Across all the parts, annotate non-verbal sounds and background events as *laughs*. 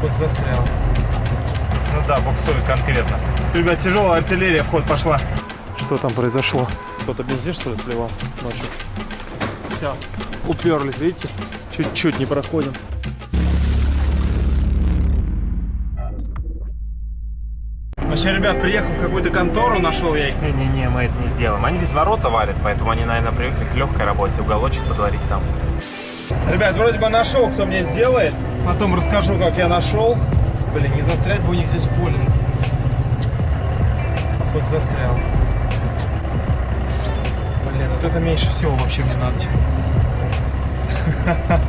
Ход застрял. Ну да, буксует конкретно. Ребят, тяжелая артиллерия в ход пошла. Что там произошло? Кто-то бензин, что ли, сливал ночью? Все, уперлись, видите? Чуть-чуть не проходим. Вообще, ребят, приехал в какую-то контору, нашел я их. Не-не-не, мы это не сделаем. Они здесь ворота варят, поэтому они, наверное, привыкли к легкой работе. Уголочек подварить там. Ребят, вроде бы нашел, кто мне сделает. Потом расскажу, как я нашел. Блин, не застрять бы у них здесь поле. Хоть застрял. Блин, вот это меньше всего вообще мне надо сейчас. *laughs*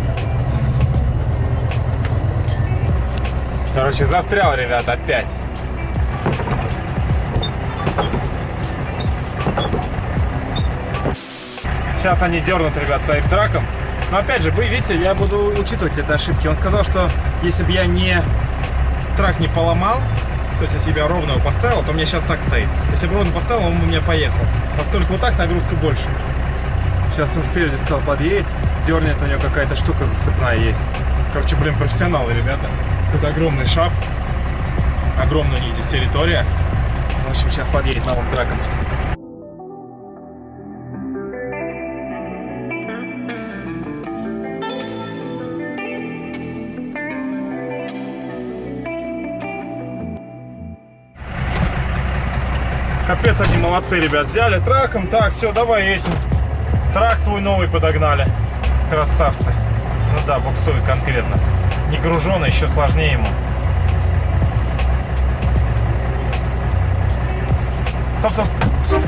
Короче, застрял, ребят, опять. Сейчас они дернут, ребят, своим траком. Но опять же, вы видите, я буду учитывать эти ошибки. Он сказал, что если бы я не трак не поломал, то есть если бы я ровно его поставил, то у меня сейчас так стоит. Если бы ровно поставил, он бы у меня поехал. Поскольку вот так нагрузка больше. Сейчас он спереди стал подъедет, дернет, у него какая-то штука зацепная есть. Короче, блин, профессионалы, ребята. Тут огромный шап. Огромная у них здесь территория. В общем, сейчас подъедет новым траком. Капец, они молодцы, ребят. Взяли траком, так, все, давай этим. Трак свой новый подогнали. Красавцы. Ну да, буксует конкретно. Не груженный, еще сложнее ему. Стоп, стоп.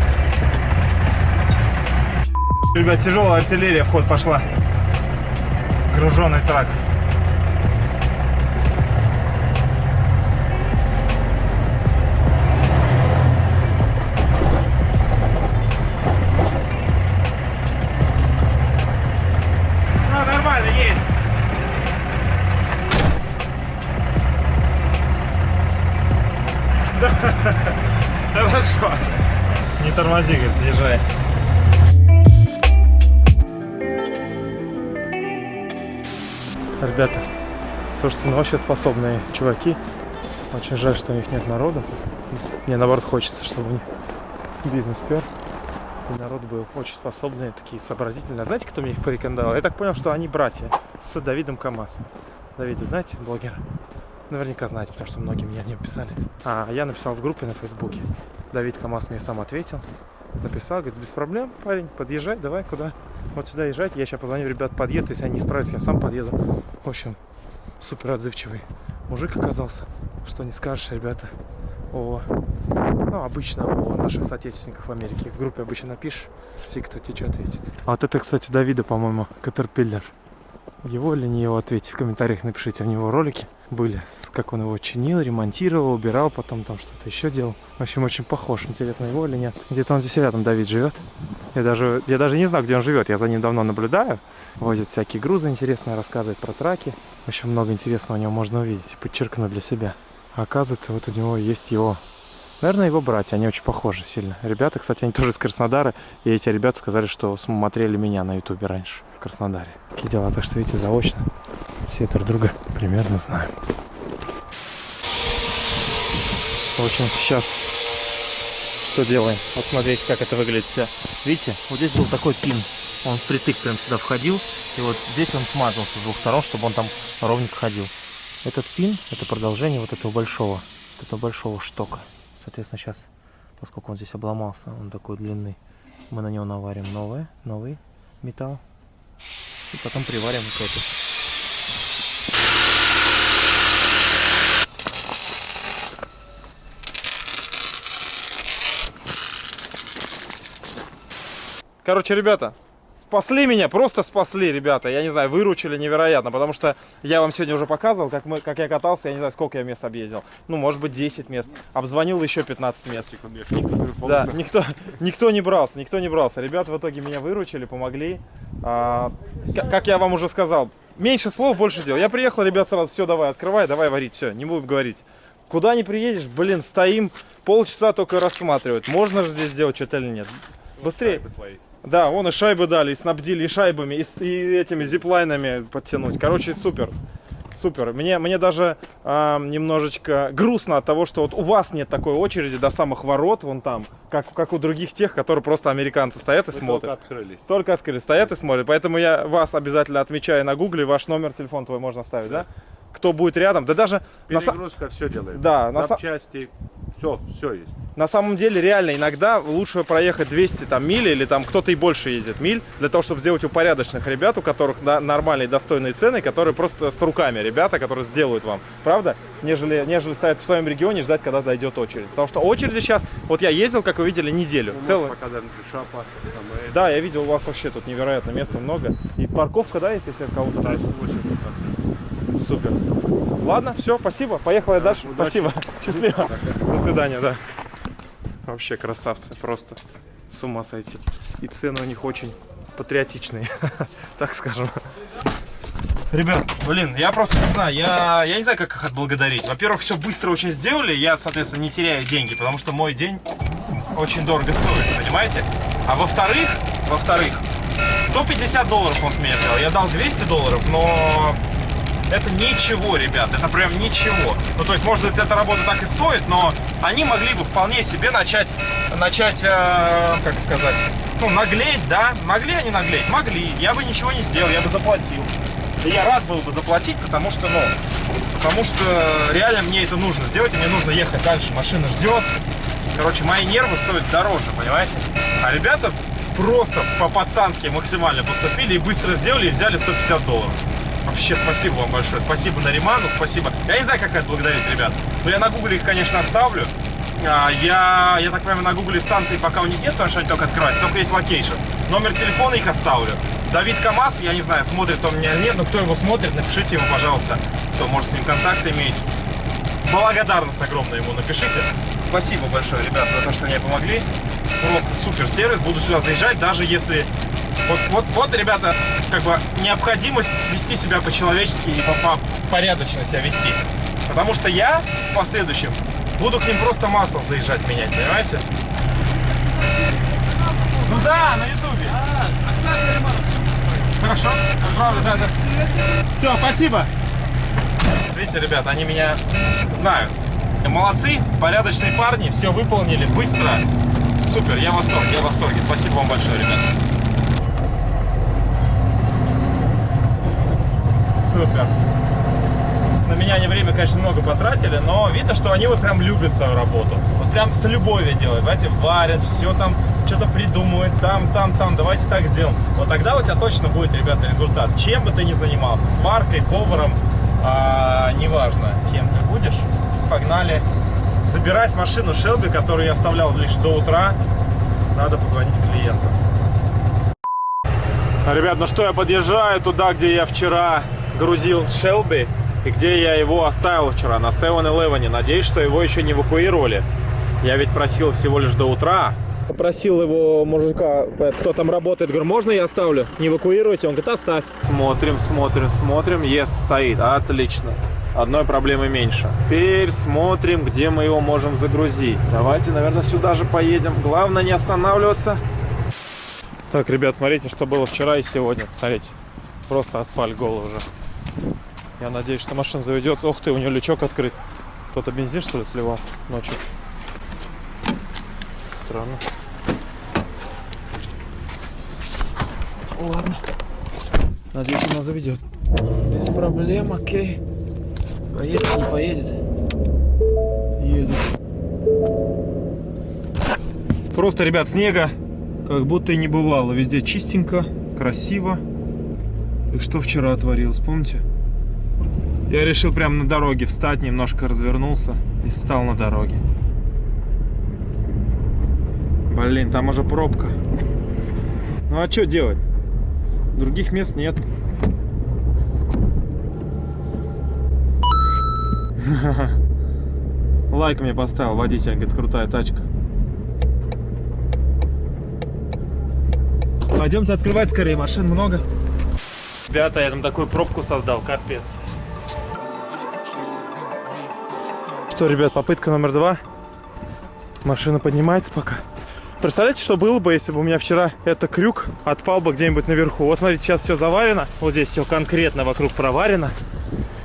Ребят, тяжелая артиллерия в ход пошла. Груженный трак. Слушайте, ну вообще способные чуваки. Очень жаль, что у них нет народу. Мне наоборот хочется, чтобы у них бизнес пер. И народ был очень способные, такие сообразительные. А знаете, кто мне их порекомендовал? Я так понял, что они братья с Давидом Камаз. Давида, знаете, блогера? Наверняка знаете, потому что многие мне о нем писали. А я написал в группе на Фейсбуке. Давид Камаз мне сам ответил. Написал, говорит, без проблем, парень, подъезжай, давай, куда? Вот сюда езжать. Я сейчас позвоню, ребят, подъеду. Если они не справятся, я сам подъеду. В общем, супер отзывчивый мужик оказался. Что не скажешь, ребята, о, ну, обычно о наших соотечественниках в Америке. В группе обычно напишешь, фиг кто тебе что ответит. А вот это, кстати, Давида, по-моему, Катерпиллер. Его или не его, ответьте в комментариях, напишите. У него ролики были, как он его чинил, ремонтировал, убирал, потом там что-то еще делал. В общем, очень похож. Интересно, его или нет. Где-то он здесь рядом, Давид, живет. Я даже, я даже не знаю, где он живет. Я за ним давно наблюдаю. Возит всякие грузы интересные, рассказывает про траки. Очень много интересного у него можно увидеть, подчеркнуть для себя. А оказывается, вот у него есть его Наверное, его братья, они очень похожи сильно. Ребята, кстати, они тоже из Краснодара, и эти ребята сказали, что смотрели меня на ютубе раньше, в Краснодаре. Такие дела, так что, видите, заочно все друг друга примерно знаем. В общем, сейчас что делаем? Вот смотрите, как это выглядит все. Видите, вот здесь был такой пин. Он впритык прям сюда входил, и вот здесь он смазался с двух сторон, чтобы он там ровненько ходил. Этот пин, это продолжение вот этого большого, вот этого большого штока. Соответственно, сейчас, поскольку он здесь обломался, он такой длинный, мы на него наварим новое, новый металл. И потом приварим эту. Короче, ребята, спасли меня, просто спасли, ребята. Я не знаю, выручили невероятно, потому что я вам сегодня уже показывал, как, мы, как я катался, я не знаю, сколько я мест объездил. Ну, может быть, 10 мест. Обзвонил еще 15 мест. Никто, да, никто, никто не брался, никто не брался. Ребята в итоге меня выручили, помогли. А, как я вам уже сказал, меньше слов, больше дел. Я приехал, ребят, сразу, все, давай, открывай, давай варить, все, не будем говорить. Куда не приедешь, блин, стоим, полчаса только рассматривают. Можно же здесь сделать что-то или нет. Быстрее. Да, вон и шайбы дали, и снабдили и шайбами, и, и этими зиплайнами подтянуть. Короче, супер. супер. Мне, мне даже а, немножечко грустно от того, что вот у вас нет такой очереди до самых ворот, вон там, как, как у других тех, которые просто американцы стоят и Мы смотрят. только открылись. Только открыли, стоят и смотрят. Поэтому я вас обязательно отмечаю на гугле, ваш номер, телефон твой можно оставить, да? Кто будет рядом, да даже на, Перегрузка, все делаем. Да, на Запчасти, все, все есть. на самом деле реально иногда лучше проехать 200 там миль или там кто-то и больше ездит миль для того, чтобы сделать у порядочных ребят, у которых да, нормальные достойные цены, которые просто с руками ребята, которые сделают вам, правда? Нежели, нежели стоять в своем регионе ждать, когда дойдет очередь. Потому что очереди сейчас, вот я ездил, как вы видели, неделю. У нас целую. пока даже шапа, там, Да, я видел, у вас вообще тут невероятно места много. И парковка, да, есть, если кого-то да, надо? 108 пока. Супер. Ладно, все, спасибо. Поехала я дальше. удачи. Спасибо. *laughs* Счастливо. До свидания, да. Вообще красавцы, просто с ума сойти. И цены у них очень патриотичные, *laughs* так скажем. Ребят, блин, я просто не знаю, я, я не знаю, как их отблагодарить. Во-первых, все быстро очень сделали, я, соответственно, не теряю деньги, потому что мой день очень дорого стоит, понимаете? А во-вторых, во-вторых, 150 долларов он с меня взял, я дал 200 долларов, но это ничего, ребят, это прям ничего. Ну, то есть, может быть, эта работа так и стоит, но они могли бы вполне себе начать, начать, э, как сказать, ну, наглеть, да? Могли они наглеть? Могли. Я бы ничего не сделал, я бы заплатил. И я рад был бы заплатить, потому что, ну, потому что реально мне это нужно сделать, и мне нужно ехать дальше, машина ждет. Короче, мои нервы стоят дороже, понимаете? А ребята просто по-пацански максимально поступили и быстро сделали, и взяли 150 долларов. Вообще, спасибо вам большое. Спасибо Нариману, спасибо. Я не знаю, как благодарить, ребят. Но я на гугле их, конечно, оставлю. А, Я, я так понимаю, на гугле станции пока у них нет, потому что они только открываются, только есть location. Номер телефона их оставлю. Давид КамАЗ, я не знаю, смотрит он меня или нет, но кто его смотрит, напишите ему, пожалуйста, кто может с ним контакты иметь. Благодарность огромная ему напишите. Спасибо большое, ребят, за то, что мне помогли. Просто супер сервис. Буду сюда заезжать, даже если... Вот, вот, вот, ребята, как бы необходимость вести себя по-человечески и по, по порядочно себя вести. Потому что я в последующем буду к ним просто масло заезжать менять, понимаете? Ну да, на ютубе. Хорошо, правда, да, да. Все, спасибо. Видите, ребят, они меня знают. Молодцы, порядочные парни, все выполнили быстро. Супер, я в восторге, я в восторге. Спасибо вам большое, ребят. Супер. На меня они время, конечно, много потратили, но видно, что они вот прям любят свою работу. Вот прям с любовью делают, знаете, варят, все там, что-то придумывают, там, там, там, давайте так сделаем. Вот тогда у тебя точно будет, ребята, результат. Чем бы ты ни занимался, сваркой, поваром, а, неважно, кем ты будешь, погнали забирать машину Шелби, которую я оставлял лишь до утра. Надо позвонить клиенту. Ребят, ну что, я подъезжаю туда, где я вчера грузил Шелби и где я его оставил вчера, на 7-Eleven. Надеюсь, что его еще не эвакуировали. Я ведь просил всего лишь до утра. Попросил его мужика, кто там работает, говорю, можно я оставлю? Не эвакуируйте? Он говорит, оставь. Смотрим, смотрим, смотрим. Ест стоит. Отлично. Одной проблемы меньше. Теперь смотрим, где мы его можем загрузить. Давайте, наверное, сюда же поедем. Главное не останавливаться. Так, ребят, смотрите, что было вчера и сегодня. Смотрите, просто асфальт голый уже. Я надеюсь, что машина заведется. Ох ты, у нее лючок открыт. Кто-то бензин, что ли, сливал ночью? Странно. Ладно. Надеюсь, она заведет. Без проблем, окей. Поедет, не поедет. Едет. Просто, ребят, снега как будто и не бывало. Везде чистенько, красиво. И что вчера творилось, помните? Я решил прямо на дороге встать, немножко развернулся и встал на дороге. Блин, там уже пробка. Ну а что делать? Других мест нет. *laughs* Лайк мне поставил водитель, говорит, крутая тачка. Пойдемте открывать скорее, машин много. Ребята, я там такую пробку создал, капец. Что, ребят, попытка номер два. Машина поднимается пока. Представляете, что было бы, если бы у меня вчера этот крюк отпал бы где-нибудь наверху? Вот смотрите, сейчас все заварено. Вот здесь все конкретно вокруг проварено.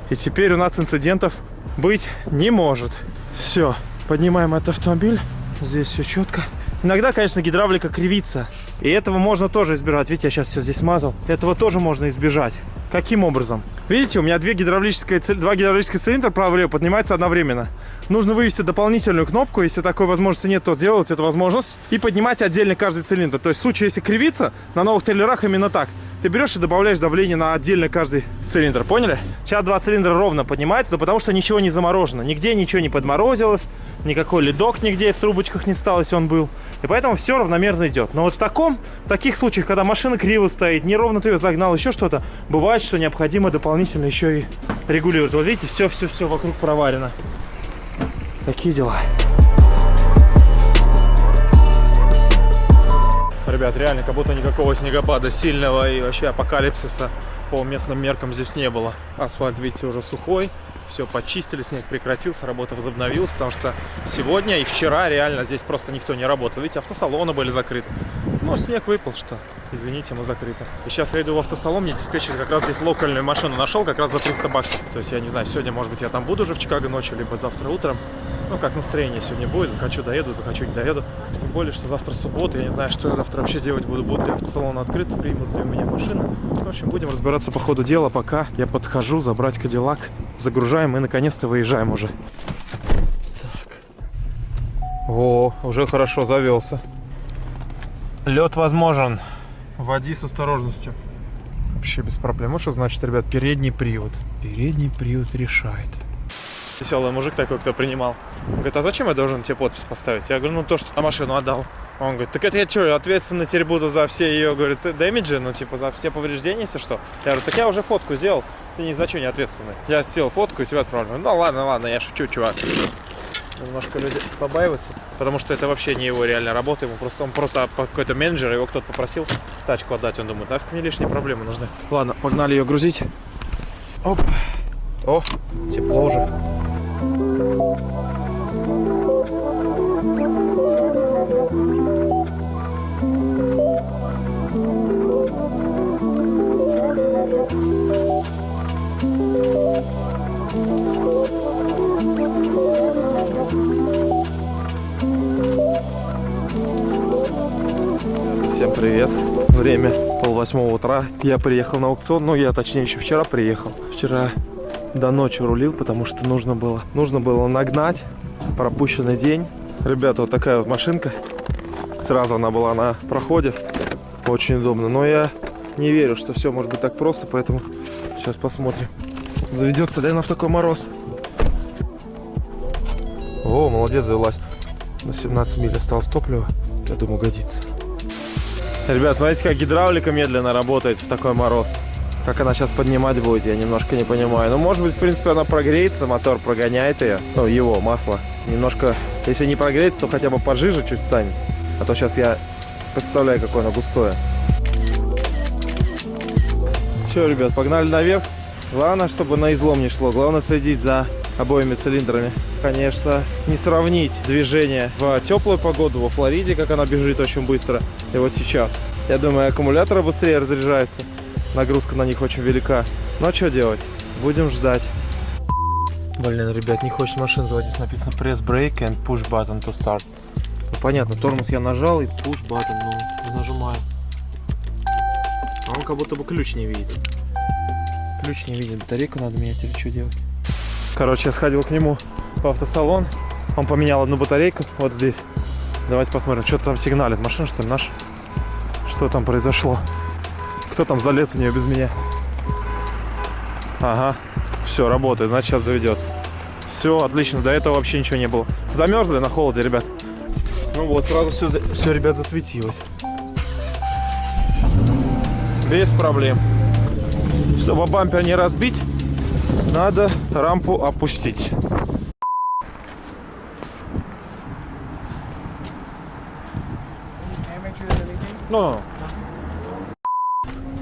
И теперь у нас инцидентов быть не может. Все, поднимаем этот автомобиль. Здесь все четко. Иногда, конечно, гидравлика кривится. И этого можно тоже избежать. Видите, я сейчас все здесь смазал. Этого тоже можно избежать. Каким образом? Видите, у меня две гидравлические, два гидравлических цилиндра право-лево поднимаются одновременно. Нужно вывести дополнительную кнопку. Если такой возможности нет, то сделать эту возможность. И поднимать отдельно каждый цилиндр. То есть в случае, если кривится, на новых трейлерах именно так. Ты берешь и добавляешь давление на отдельно каждый цилиндр. Поняли? Сейчас два цилиндра ровно поднимается, но потому что ничего не заморожено. Нигде ничего не подморозилось. Никакой ледок нигде в трубочках не стал, если он был. И поэтому все равномерно идет. Но вот в таком, в таких случаях, когда машина криво стоит, неровно ты ее загнал, еще что-то, бывает, что необходимо дополнительно еще и регулировать. Вот видите, все-все-все вокруг проварено. Такие дела. Ребят, реально, как будто никакого снегопада сильного и вообще апокалипсиса по местным меркам здесь не было. Асфальт, видите, уже сухой. Все почистили, снег прекратился, работа возобновилась, потому что сегодня и вчера реально здесь просто никто не работал. Видите, автосалоны были закрыты. Но снег выпал, что, извините, мы закрыты. И сейчас я иду в автосалон, мне диспетчер как раз здесь локальную машину нашел, как раз за 300 баксов. То есть я не знаю, сегодня, может быть, я там буду уже в Чикаго ночью, либо завтра утром. Ну, как настроение сегодня будет, захочу доеду, захочу не доеду. Тем более, что завтра суббота, я не знаю, что я завтра вообще делать буду. Будет ли автосалон открыт, примут ли у меня машину. В общем, будем разбираться по ходу дела, пока я подхожу забрать Кадиллак. Загружаем и наконец-то выезжаем уже. Так. О, уже хорошо завелся. Лед возможен. Води с осторожностью. Вообще без проблем. Вот что значит, ребят, передний привод. Передний привод решает. Веселый мужик такой, кто принимал. Он говорит, а зачем я должен тебе подпись поставить? Я говорю, ну то, что на машину отдал. Он говорит, так это я что, ответственно теперь буду за все ее, говорит, дэмиджи, ну типа за все повреждения, если что. Я говорю, так я уже фотку сделал, ты ни за что не ответственный. Я сделал фотку и тебя отправлю. Ну ладно, ладно, я шучу, чувак. Немножко люди побаиваются, потому что это вообще не его реальная работа, ему просто, он просто какой-то менеджер, его кто-то попросил тачку отдать, он думает, нафиг мне лишние проблемы нужны. Ладно, погнали ее грузить. Оп. О, тепло уже. Привет. Время пол восьмого утра. Я приехал на аукцион. Ну, я точнее еще вчера приехал. Вчера до ночи рулил, потому что нужно было, нужно было нагнать пропущенный день. Ребята, вот такая вот машинка. Сразу она была на проходе. Очень удобно. Но я не верю, что все может быть так просто, поэтому сейчас посмотрим. Заведется ли она в такой мороз. О, молодец, завелась. На 17 миль осталось топлива. Я думаю, годится. Ребят, смотрите, как гидравлика медленно работает в такой мороз. Как она сейчас поднимать будет, я немножко не понимаю. Ну, может быть, в принципе, она прогреется, мотор прогоняет ее. Ну, его, масло. Немножко, если не прогреется, то хотя бы пожиже чуть станет. А то сейчас я представляю, какое оно густое. Все, ребят, погнали наверх. Главное, чтобы на излом не шло. Главное следить за обоими цилиндрами. Конечно, не сравнить движение в теплую погоду во Флориде, как она бежит очень быстро, и вот сейчас. Я думаю, аккумуляторы быстрее разряжаются. Нагрузка на них очень велика. Ну а что делать? Будем ждать. Блин, ребят, не хочет машина заводиться. Написано press brake and push button to start. Ну, понятно, тормоз я нажал и push button, ну, не нажимаю. А он как будто бы ключ не видит. Ключ не видит, батарейку надо менять или что делать? Короче, я сходил к нему в автосалон. Он поменял одну батарейку вот здесь. Давайте посмотрим, что там сигналит. Машина, что ли, наша? Что там произошло? Кто там залез в нее без меня? Ага, все, работает, значит сейчас заведется. Все, отлично, до этого вообще ничего не было. Замерзли на холоде, ребят. Ну вот, сразу все, все ребят, засветилось. Без проблем. Чтобы бампер не разбить, надо рампу опустить. Ну,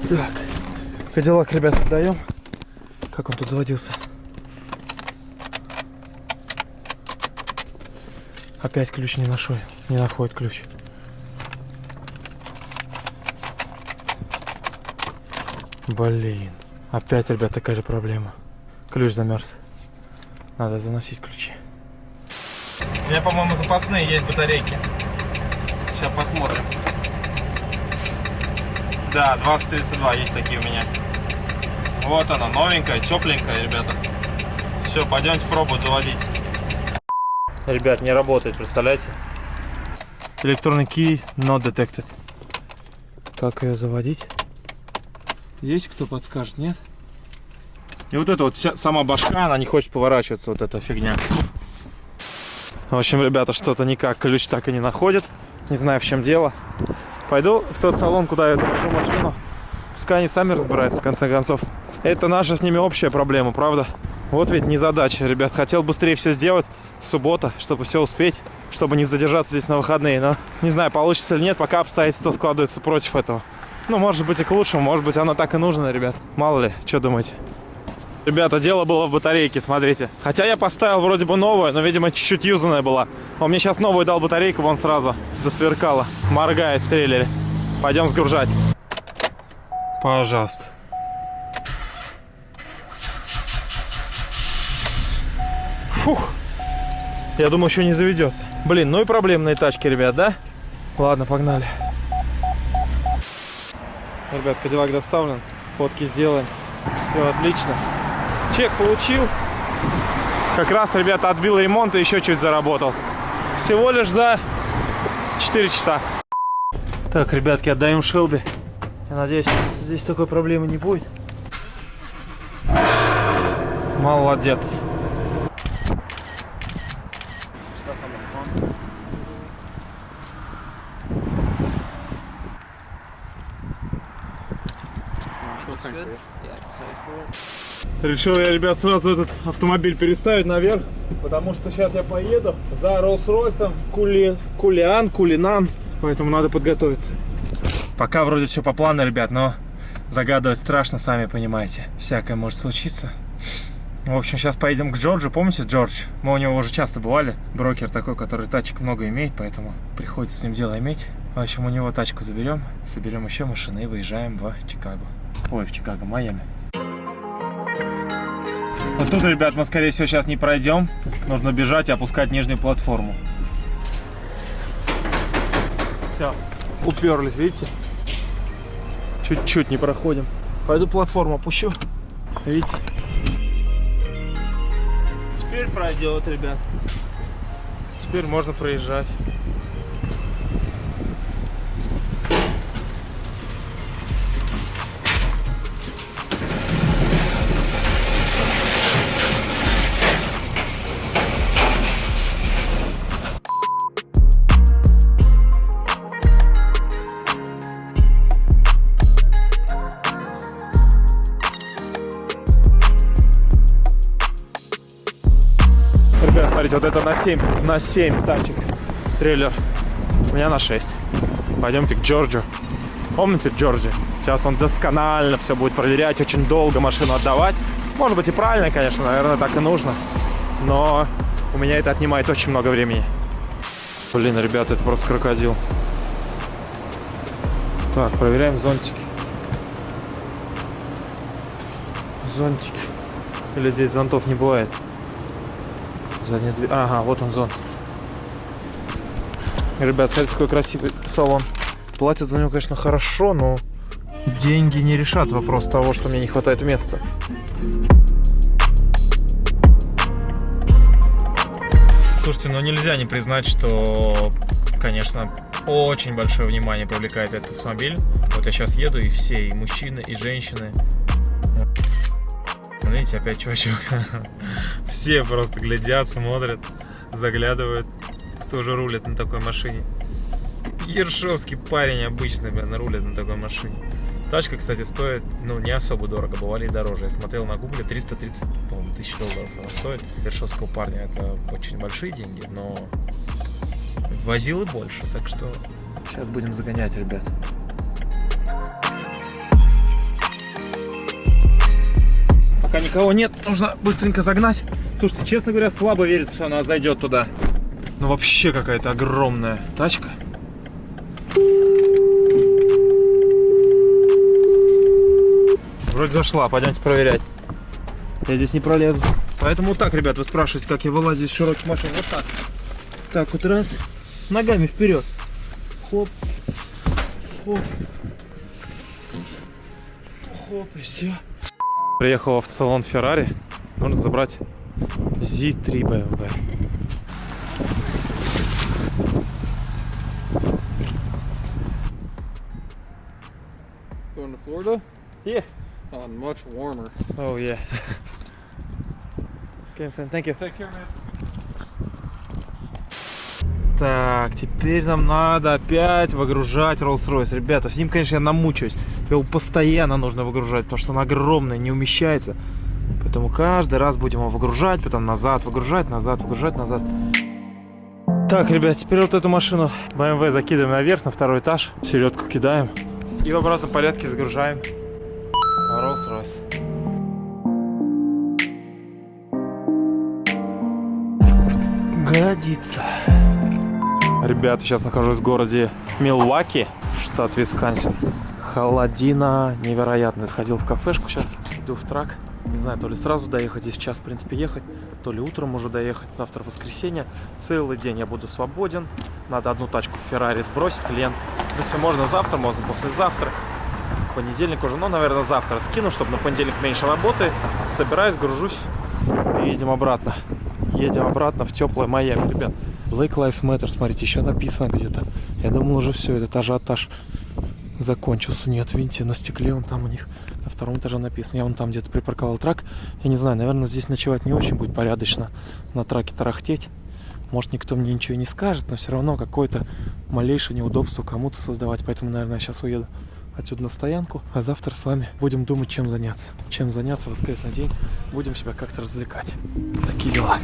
так, Кадиллак, ребят, отдаем. Как он тут заводился? Опять ключ не нашел, не находит ключ. Блин, опять, ребят, такая же проблема. Ключ замерз. Надо заносить ключи. У меня, по-моему, запасные есть батарейки. Сейчас посмотрим. Да, 2032 есть такие у меня. Вот она, новенькая, тепленькая, ребята. Все, пойдемте пробовать заводить. Ребят, не работает, представляете? Электронный key not detected. Как ее заводить? Есть кто подскажет, нет? И вот эта вот вся, сама башка, она не хочет поворачиваться, вот эта фигня. В общем, ребята, что-то никак ключ так и не находит. Не знаю, в чем дело. Пойду в тот салон, куда я довожу машину. Пускай они сами разбираются, в конце концов. Это наша с ними общая проблема, правда? Вот ведь не задача, ребят. Хотел быстрее все сделать. Суббота, чтобы все успеть, чтобы не задержаться здесь на выходные. Но не знаю, получится или нет, пока обстоятельства складываются против этого. Ну, может быть и к лучшему, может быть оно так и нужно, ребят. Мало ли, что думаете? Ребята, дело было в батарейке, смотрите. Хотя я поставил вроде бы новую, но, видимо, чуть-чуть юзанная была. Он мне сейчас новую дал батарейку, вон сразу засверкала. Моргает в трейлере. Пойдем сгружать. Пожалуйста. Фух. Я думаю, еще не заведется. Блин, ну и проблемные тачки, ребят, да? Ладно, погнали. Ребят, Кадиллак доставлен. Фотки сделаем. Все отлично. Чек получил. Как раз, ребята, отбил ремонт и еще чуть заработал. Всего лишь за 4 часа. Так, ребятки, отдаем Шелби. Я надеюсь, здесь такой проблемы не будет. Молодец. Решил я, ребят, сразу этот автомобиль переставить наверх, потому что сейчас я поеду за Роллс-Ройсом Кули... Кулиан, Кулинан, поэтому надо подготовиться. Пока вроде все по плану, ребят, но загадывать страшно, сами понимаете. Всякое может случиться. В общем, сейчас поедем к Джорджу. Помните Джордж? Мы у него уже часто бывали. Брокер такой, который тачек много имеет, поэтому приходится с ним дело иметь. В общем, у него тачку заберем, соберем еще машины и выезжаем в Чикаго. Ой, в Чикаго, Майами. Вот тут, ребят, мы, скорее всего, сейчас не пройдем. Нужно бежать и опускать нижнюю платформу. Все, уперлись, видите? Чуть-чуть не проходим. Пойду платформу опущу. Видите? Теперь пройдет, ребят. Теперь можно проезжать. Вот это на 7, на 7 тачек трейлер. У меня на 6. Пойдемте к Джорджу. Помните Джорджи? Сейчас он досконально все будет проверять, очень долго машину отдавать. Может быть и правильно, конечно, наверное, так и нужно. Но у меня это отнимает очень много времени. Блин, ребята, это просто крокодил. Так, проверяем зонтики. Зонтики. Или здесь зонтов не бывает? Задняя дверь. Ага, вот он зон. Ребят, смотрите, какой красивый салон. Платят за него, конечно, хорошо, но деньги не решат вопрос того, что мне не хватает места. Слушайте, ну нельзя не признать, что, конечно, очень большое внимание привлекает этот автомобиль. Вот я сейчас еду, и все, и мужчины, и женщины. Видите, опять чувачок. *laughs* Все просто глядят, смотрят, заглядывают, кто же рулит на такой машине. Ершовский парень обычно, блин, рулит на такой машине. Тачка, кстати, стоит, ну, не особо дорого, бывали и дороже. Я смотрел на гугле, 330, по-моему, тысяч долларов она стоит. Ершовского парня это очень большие деньги, но возил и больше, так что сейчас будем загонять, ребят. Пока никого нет, нужно быстренько загнать. Слушайте, честно говоря, слабо верится, что она зайдет туда. Ну вообще какая-то огромная тачка. Вроде зашла, пойдемте проверять. Я здесь не пролезу. Поэтому вот так, ребят, вы спрашиваете, как я вылазю из широких машин. Вот так. Так вот раз. Ногами вперед. Хоп. Хоп. Хоп, и все. Приехал в салон Феррари. Нужно забрать Z3 BMW. Going to Florida? Yeah. Oh, much warmer. Oh yeah. Okay, Sam, thank you. Take care, man. Так, теперь нам надо опять выгружать Rolls-Royce. Ребята, с ним, конечно, я намучаюсь. Его постоянно нужно выгружать, потому что он огромный, не умещается. Поэтому каждый раз будем его выгружать, потом назад, выгружать, назад, выгружать, назад. Так, ребят, теперь вот эту машину BMW закидываем наверх, на второй этаж. В середку кидаем. И в обратном порядке загружаем Rolls-Royce. Годится. Ребята, сейчас нахожусь в городе Милуаки, штат Висконсин. Холодина невероятная. Сходил в кафешку сейчас, иду в трак. Не знаю, то ли сразу доехать, здесь час, в принципе, ехать, то ли утром уже доехать. Завтра воскресенье. Целый день я буду свободен. Надо одну тачку в Феррари сбросить, клиент. В принципе, можно завтра, можно послезавтра. В понедельник уже, ну, наверное, завтра скину, чтобы на понедельник меньше работы. Собираюсь, гружусь и едем обратно. Едем обратно в теплое Майами, ребят. Black Lives Matter, смотрите, еще написано где-то. Я думал уже все, этот ажиотаж закончился. Нет, видите, на стекле он там у них на втором этаже написано. Я вон там где-то припарковал трак. Я не знаю, наверное, здесь ночевать не очень будет порядочно. На траке тарахтеть. Может, никто мне ничего не скажет, но все равно какое-то малейшее неудобство кому-то создавать. Поэтому, наверное, я сейчас уеду отсюда на стоянку. А завтра с вами будем думать, чем заняться. Чем заняться в воскресный день. Будем себя как-то развлекать. Такие дела.